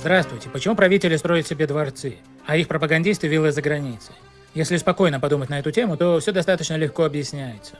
Здравствуйте. Почему правители строят себе дворцы, а их пропагандисты виллы за границей? Если спокойно подумать на эту тему, то все достаточно легко объясняется.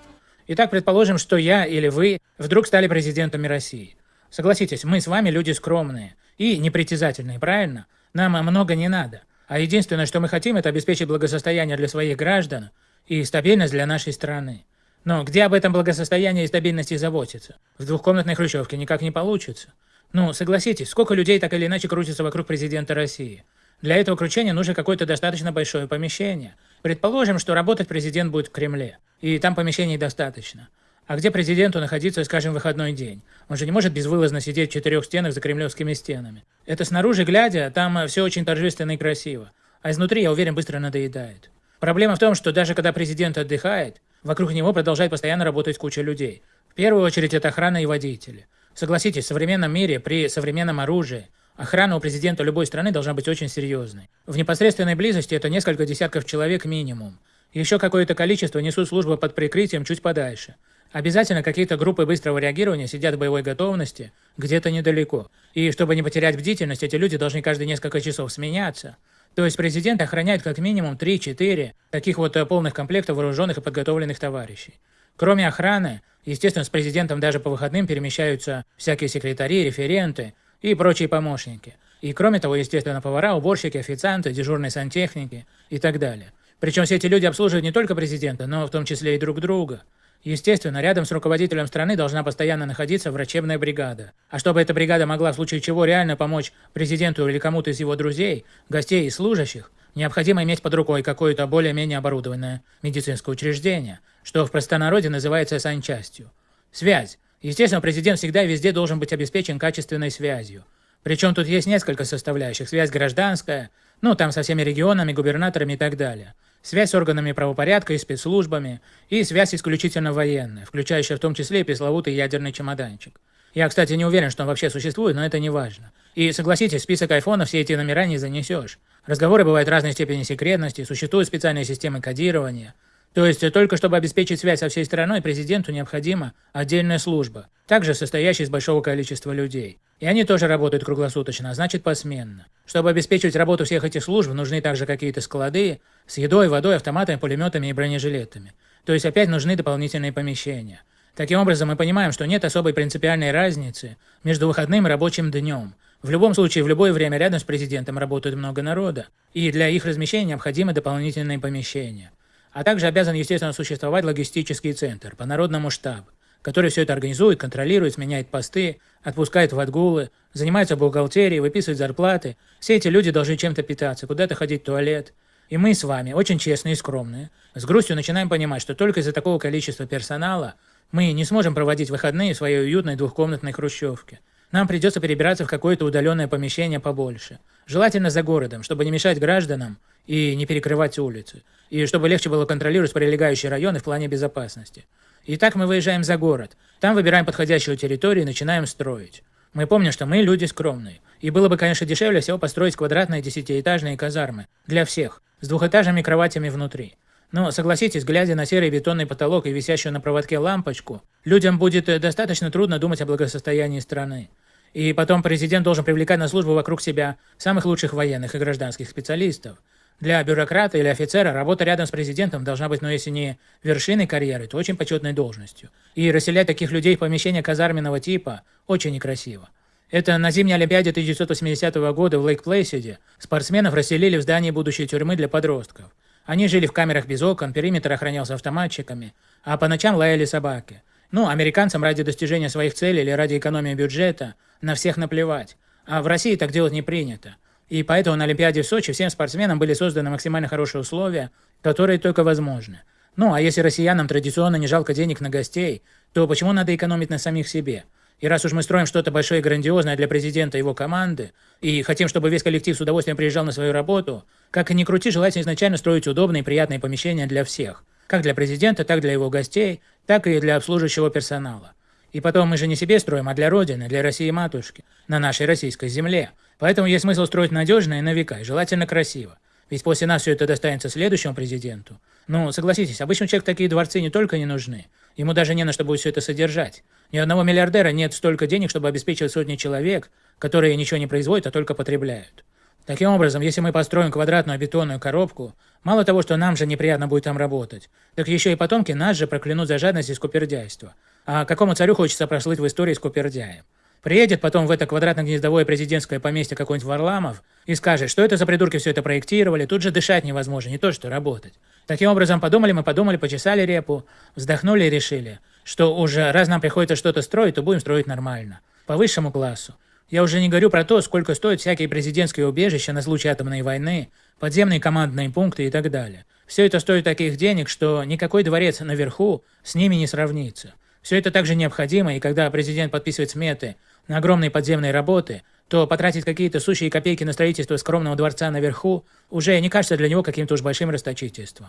Итак, предположим, что я или вы вдруг стали президентами России. Согласитесь, мы с вами люди скромные и непритязательные, правильно? Нам много не надо. А единственное, что мы хотим, это обеспечить благосостояние для своих граждан и стабильность для нашей страны. Но где об этом благосостоянии и стабильности заботиться? В двухкомнатной хрущевке никак не получится. Ну, согласитесь, сколько людей так или иначе крутится вокруг президента России? Для этого кручения нужно какое-то достаточно большое помещение. Предположим, что работать президент будет в Кремле, и там помещений достаточно. А где президенту находиться, скажем, выходной день? Он же не может безвылазно сидеть в четырех стенах за кремлевскими стенами. Это снаружи глядя, там все очень торжественно и красиво. А изнутри, я уверен, быстро надоедает. Проблема в том, что даже когда президент отдыхает, вокруг него продолжает постоянно работать куча людей. В первую очередь это охрана и водители. Согласитесь, в современном мире, при современном оружии, охрана у президента любой страны должна быть очень серьезной. В непосредственной близости это несколько десятков человек минимум. Еще какое-то количество несут службу под прикрытием чуть подальше. Обязательно какие-то группы быстрого реагирования сидят в боевой готовности где-то недалеко. И чтобы не потерять бдительность, эти люди должны каждые несколько часов сменяться. То есть президент охраняет как минимум 3-4 таких вот э, полных комплектов вооруженных и подготовленных товарищей. Кроме охраны, естественно, с президентом даже по выходным перемещаются всякие секретари, референты и прочие помощники. И кроме того, естественно, повара, уборщики, официанты, дежурные сантехники и так далее. Причем все эти люди обслуживают не только президента, но в том числе и друг друга. Естественно, рядом с руководителем страны должна постоянно находиться врачебная бригада. А чтобы эта бригада могла в случае чего реально помочь президенту или кому-то из его друзей, гостей и служащих, необходимо иметь под рукой какое-то более-менее оборудованное медицинское учреждение, что в простонародье называется санчастью. Связь. Естественно, президент всегда и везде должен быть обеспечен качественной связью. Причем тут есть несколько составляющих. Связь гражданская, ну там со всеми регионами, губернаторами и так далее. Связь с органами правопорядка и спецслужбами. И связь исключительно военная, включающая в том числе и пресловутый ядерный чемоданчик. Я, кстати, не уверен, что он вообще существует, но это не важно. И согласитесь, список айфона все эти номера не занесешь. Разговоры бывают разной степени секретности, существуют специальные системы кодирования. То есть только чтобы обеспечить связь со всей страной, президенту необходима отдельная служба, также состоящая из большого количества людей. И они тоже работают круглосуточно, а значит посменно. Чтобы обеспечивать работу всех этих служб, нужны также какие-то склады с едой, водой, автоматами, пулеметами и бронежилетами. То есть опять нужны дополнительные помещения. Таким образом, мы понимаем, что нет особой принципиальной разницы между выходным и рабочим днем. В любом случае, в любое время рядом с президентом работает много народа, и для их размещения необходимы дополнительные помещения. А также обязан, естественно, существовать логистический центр по народному штабу, который все это организует, контролирует, сменяет посты, отпускает в отгулы, занимается бухгалтерией, выписывает зарплаты. Все эти люди должны чем-то питаться, куда-то ходить в туалет. И мы с вами, очень честные и скромные, с грустью начинаем понимать, что только из-за такого количества персонала мы не сможем проводить выходные в своей уютной двухкомнатной хрущевке. Нам придется перебираться в какое-то удаленное помещение побольше. Желательно за городом, чтобы не мешать гражданам и не перекрывать улицы. И чтобы легче было контролировать прилегающие районы в плане безопасности. Итак, мы выезжаем за город. Там выбираем подходящую территорию и начинаем строить. Мы помним, что мы люди скромные. И было бы, конечно, дешевле всего построить квадратные десятиэтажные казармы. Для всех. С двухэтажными кроватями внутри. Но, согласитесь, глядя на серый бетонный потолок и висящую на проводке лампочку, людям будет э, достаточно трудно думать о благосостоянии страны. И потом президент должен привлекать на службу вокруг себя самых лучших военных и гражданских специалистов. Для бюрократа или офицера работа рядом с президентом должна быть, ну если не вершиной карьеры, то очень почетной должностью. И расселять таких людей в помещения казарменного типа очень некрасиво. Это на зимней Олимпиаде 1980 года в Лейк-Плейсиде спортсменов расселили в здании будущей тюрьмы для подростков. Они жили в камерах без окон, периметр охранялся автоматчиками, а по ночам лаяли собаки. Ну, американцам ради достижения своих целей или ради экономии бюджета на всех наплевать. А в России так делать не принято. И поэтому на Олимпиаде в Сочи всем спортсменам были созданы максимально хорошие условия, которые только возможны. Ну, а если россиянам традиционно не жалко денег на гостей, то почему надо экономить на самих себе? И раз уж мы строим что-то большое и грандиозное для президента и его команды, и хотим, чтобы весь коллектив с удовольствием приезжал на свою работу, как и ни крути, желательно изначально строить удобные и приятные помещения для всех. Как для президента, так для его гостей, так и для обслуживающего персонала. И потом мы же не себе строим, а для Родины, для России-матушки, на нашей российской земле. Поэтому есть смысл строить надежно и на века, и желательно красиво. Ведь после нас все это достанется следующему президенту. Ну, согласитесь, обычному человеку такие дворцы не только не нужны, Ему даже не на что будет все это содержать. Ни одного миллиардера нет столько денег, чтобы обеспечивать сотни человек, которые ничего не производят, а только потребляют. Таким образом, если мы построим квадратную бетонную коробку, мало того, что нам же неприятно будет там работать, так еще и потомки нас же проклянут за жадность и скупердяйство. А какому царю хочется прослыть в истории скупердяем? Приедет потом в это квадратно-гнездовое президентское поместье какой-нибудь Варламов и скажет, что это за придурки все это проектировали, тут же дышать невозможно, не то что работать. Таким образом, подумали мы, подумали, почесали репу, вздохнули и решили, что уже раз нам приходится что-то строить, то будем строить нормально, по высшему классу. Я уже не говорю про то, сколько стоят всякие президентские убежища на случай атомной войны, подземные командные пункты и так далее. Все это стоит таких денег, что никакой дворец наверху с ними не сравнится. Все это также необходимо, и когда президент подписывает сметы на огромные подземные работы, то потратить какие-то сущие копейки на строительство скромного дворца наверху уже не кажется для него каким-то уж большим расточительством.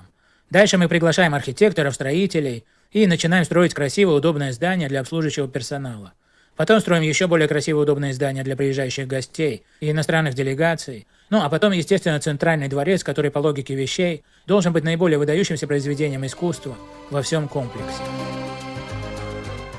Дальше мы приглашаем архитекторов, строителей и начинаем строить красивое, удобное здание для обслуживающего персонала. Потом строим еще более красивое, удобное здание для приезжающих гостей и иностранных делегаций. Ну, а потом, естественно, центральный дворец, который по логике вещей должен быть наиболее выдающимся произведением искусства во всем комплексе.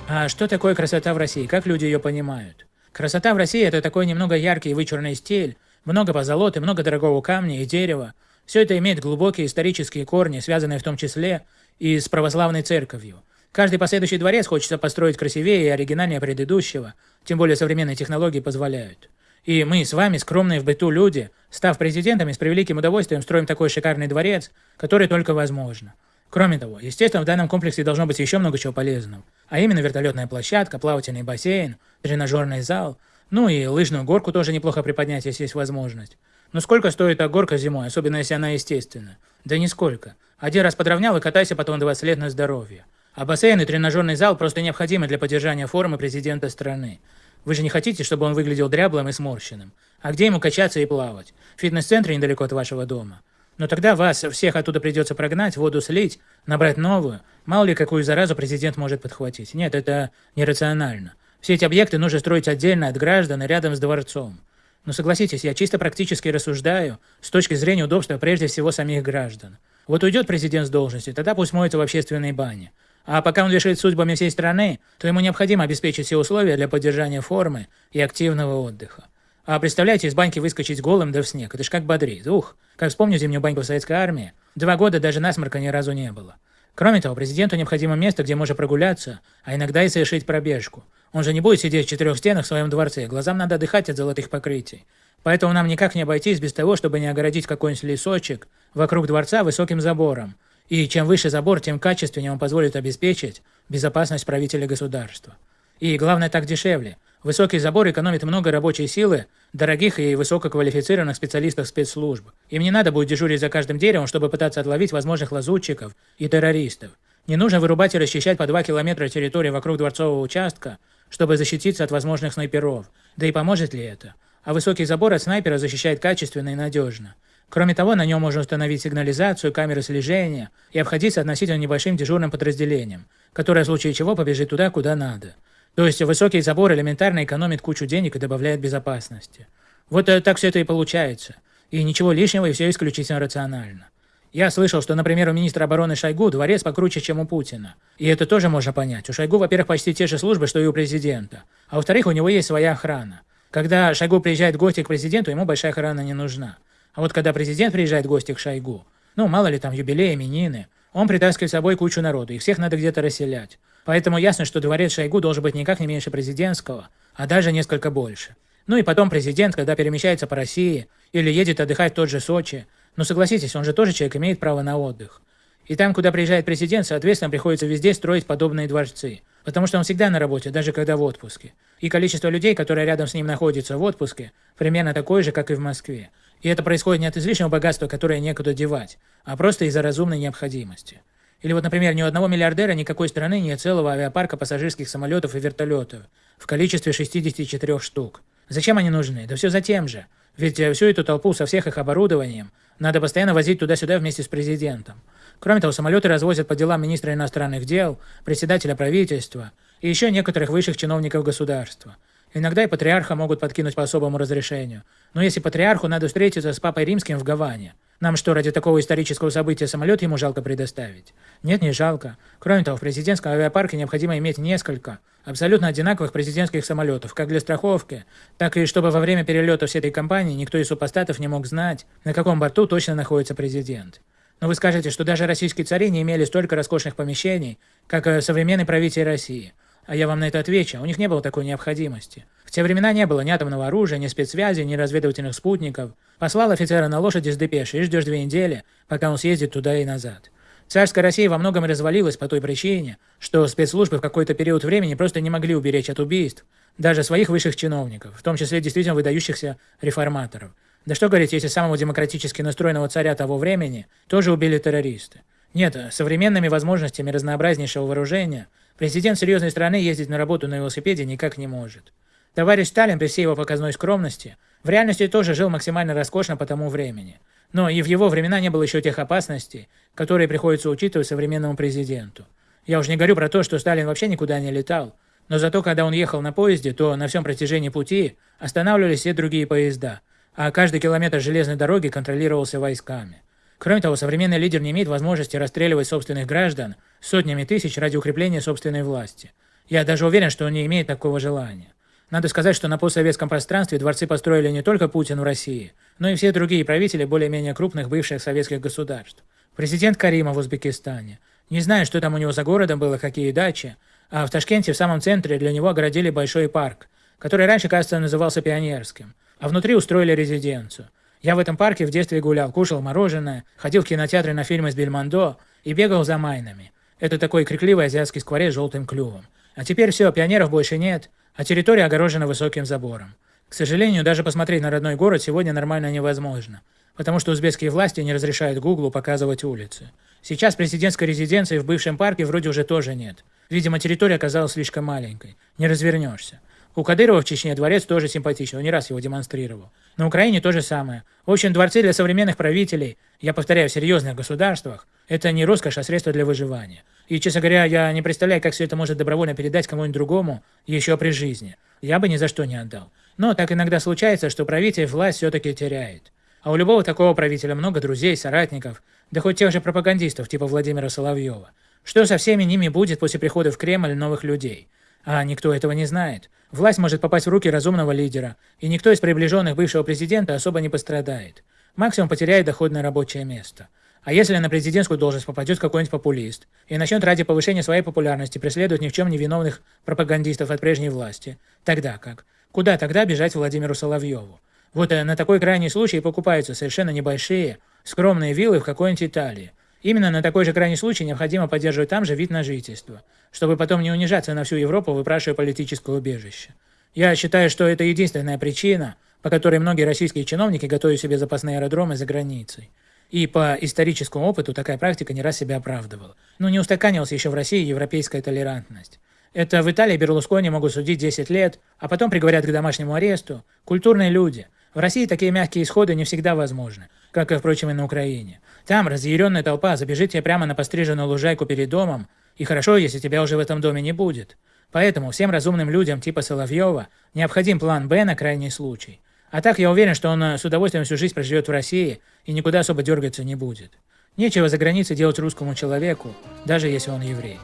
А что такое красота в России? Как люди ее понимают? Красота в России – это такой немного яркий и вычурный стиль, много позолоты, много дорогого камня и дерева. Все это имеет глубокие исторические корни, связанные в том числе и с православной церковью. Каждый последующий дворец хочется построить красивее и оригинальнее предыдущего, тем более современные технологии позволяют. И мы с вами, скромные в быту люди, став президентами, с превеликим удовольствием строим такой шикарный дворец, который только возможно. Кроме того, естественно, в данном комплексе должно быть еще много чего полезного. А именно вертолетная площадка, плавательный бассейн, тренажерный зал, ну и лыжную горку тоже неплохо приподнять, если есть возможность. Но сколько стоит эта горка зимой, особенно если она естественная? Да нисколько. Один раз подровнял и катайся потом 20 лет на здоровье. А бассейн и тренажерный зал просто необходимы для поддержания формы президента страны. Вы же не хотите, чтобы он выглядел дряблым и сморщенным. А где ему качаться и плавать? В фитнес-центре недалеко от вашего дома. Но тогда вас всех оттуда придется прогнать, воду слить, набрать новую. Мало ли, какую заразу президент может подхватить. Нет, это нерационально. Все эти объекты нужно строить отдельно от граждан и рядом с дворцом. Но согласитесь, я чисто практически рассуждаю с точки зрения удобства прежде всего самих граждан. Вот уйдет президент с должности, тогда пусть моется в общественной бане. А пока он решит судьбами всей страны, то ему необходимо обеспечить все условия для поддержания формы и активного отдыха. А представляете, из баньки выскочить голым да в снег. Это ж как бодрит. Ух, как вспомню зимнюю баньку в советской армии. Два года даже насморка ни разу не было. Кроме того, президенту необходимо место, где можно прогуляться, а иногда и совершить пробежку. Он же не будет сидеть в четырех стенах в своем дворце, глазам надо отдыхать от золотых покрытий. Поэтому нам никак не обойтись без того, чтобы не огородить какой-нибудь лесочек вокруг дворца высоким забором. И чем выше забор, тем качественнее он позволит обеспечить безопасность правителя государства. И главное, так дешевле. Высокий забор экономит много рабочей силы, дорогих и высококвалифицированных специалистов спецслужб. Им не надо будет дежурить за каждым деревом, чтобы пытаться отловить возможных лазутчиков и террористов. Не нужно вырубать и расчищать по 2 километра территории вокруг дворцового участка, чтобы защититься от возможных снайперов. Да и поможет ли это? А высокий забор от снайпера защищает качественно и надежно. Кроме того, на нем можно установить сигнализацию, камеры слежения и обходиться относительно небольшим дежурным подразделением, которое в случае чего побежит туда, куда надо. То есть высокий забор элементарно экономит кучу денег и добавляет безопасности. Вот э, так все это и получается. И ничего лишнего, и все исключительно рационально. Я слышал, что, например, у министра обороны Шойгу дворец покруче, чем у Путина. И это тоже можно понять. У Шойгу, во-первых, почти те же службы, что и у президента. А во-вторых, у него есть своя охрана. Когда Шойгу приезжает в гости к президенту, ему большая охрана не нужна. А вот когда президент приезжает в гости к Шойгу, ну, мало ли там юбилей, именины, он притаскивает с собой кучу народу, их всех надо где-то расселять. Поэтому ясно, что дворец Шойгу должен быть никак не меньше президентского, а даже несколько больше. Ну и потом президент, когда перемещается по России или едет отдыхать в тот же Сочи, ну согласитесь, он же тоже человек, имеет право на отдых. И там, куда приезжает президент, соответственно, приходится везде строить подобные дворцы. Потому что он всегда на работе, даже когда в отпуске. И количество людей, которые рядом с ним находятся в отпуске, примерно такое же, как и в Москве. И это происходит не от излишнего богатства, которое некуда девать, а просто из-за разумной необходимости. Или вот, например, ни у одного миллиардера никакой страны нет целого авиапарка пассажирских самолетов и вертолетов в количестве 64 штук. Зачем они нужны? Да все за тем же. Ведь э, всю эту толпу со всех их оборудованием надо постоянно возить туда-сюда вместе с президентом. Кроме того, самолеты развозят по делам министра иностранных дел, председателя правительства и еще некоторых высших чиновников государства. Иногда и патриарха могут подкинуть по особому разрешению. Но если патриарху надо встретиться с папой римским в Гаване, Нам что, ради такого исторического события самолет ему жалко предоставить? Нет, не жалко. Кроме того, в президентском авиапарке необходимо иметь несколько абсолютно одинаковых президентских самолетов, как для страховки, так и чтобы во время перелета всей этой компании никто из супостатов не мог знать, на каком борту точно находится президент. Но вы скажете, что даже российские цари не имели столько роскошных помещений, как э, современный правитель России. А я вам на это отвечу, у них не было такой необходимости. Те времена не было ни атомного оружия, ни спецсвязи, ни разведывательных спутников. Послал офицера на лошади с депешей и ждешь две недели, пока он съездит туда и назад. Царская Россия во многом развалилась по той причине, что спецслужбы в какой-то период времени просто не могли уберечь от убийств даже своих высших чиновников, в том числе действительно выдающихся реформаторов. Да что говорить, если самого демократически настроенного царя того времени тоже убили террористы. Нет, современными возможностями разнообразнейшего вооружения президент серьезной страны ездить на работу на велосипеде никак не может. Товарищ Сталин при всей его показной скромности в реальности тоже жил максимально роскошно по тому времени. Но и в его времена не было еще тех опасностей, которые приходится учитывать современному президенту. Я уж не говорю про то, что Сталин вообще никуда не летал, но зато когда он ехал на поезде, то на всем протяжении пути останавливались все другие поезда – а каждый километр железной дороги контролировался войсками. Кроме того, современный лидер не имеет возможности расстреливать собственных граждан сотнями тысяч ради укрепления собственной власти. Я даже уверен, что он не имеет такого желания. Надо сказать, что на постсоветском пространстве дворцы построили не только Путин в России, но и все другие правители более-менее крупных бывших советских государств. Президент Карима в Узбекистане. Не знаю, что там у него за городом было, какие дачи, а в Ташкенте в самом центре для него огородили большой парк, который раньше, кажется, назывался Пионерским а внутри устроили резиденцию. Я в этом парке в детстве гулял, кушал мороженое, ходил в кинотеатры на фильмы с Бельмондо и бегал за майнами. Это такой крикливый азиатский скворец с желтым клювом. А теперь все, пионеров больше нет, а территория огорожена высоким забором. К сожалению, даже посмотреть на родной город сегодня нормально невозможно, потому что узбекские власти не разрешают Гуглу показывать улицы. Сейчас президентской резиденции в бывшем парке вроде уже тоже нет. Видимо, территория оказалась слишком маленькой. Не развернешься. У Кадырова в Чечне дворец тоже симпатичный, он не раз его демонстрировал. На Украине то же самое. В общем, дворцы для современных правителей, я повторяю, в серьезных государствах, это не роскошь, а средство для выживания. И, честно говоря, я не представляю, как все это может добровольно передать кому-нибудь другому еще при жизни. Я бы ни за что не отдал. Но так иногда случается, что правитель власть все-таки теряет. А у любого такого правителя много друзей, соратников, да хоть тех же пропагандистов, типа Владимира Соловьева. Что со всеми ними будет после прихода в Кремль новых людей? А никто этого не знает. Власть может попасть в руки разумного лидера, и никто из приближенных бывшего президента особо не пострадает. Максимум потеряет доходное рабочее место. А если на президентскую должность попадет какой-нибудь популист и начнет ради повышения своей популярности преследовать ни в чем не виновных пропагандистов от прежней власти, тогда как? Куда тогда бежать Владимиру Соловьеву? Вот э, на такой крайний случай покупаются совершенно небольшие, скромные виллы в какой-нибудь Италии, Именно на такой же крайний случай необходимо поддерживать там же вид на жительство, чтобы потом не унижаться на всю Европу, выпрашивая политическое убежище. Я считаю, что это единственная причина, по которой многие российские чиновники готовят себе запасные аэродромы за границей. И по историческому опыту такая практика не раз себя оправдывала. Но не устаканилась еще в России европейская толерантность. Это в Италии Берлускони могут судить 10 лет, а потом приговорят к домашнему аресту. Культурные люди. В России такие мягкие исходы не всегда возможны, как и, впрочем, и на Украине. Там разъяренная толпа забежит тебе прямо на постриженную лужайку перед домом, и хорошо, если тебя уже в этом доме не будет. Поэтому всем разумным людям типа Соловьева необходим план «Б» на крайний случай. А так я уверен, что он э, с удовольствием всю жизнь проживет в России и никуда особо дергаться не будет. Нечего за границей делать русскому человеку, даже если он еврей.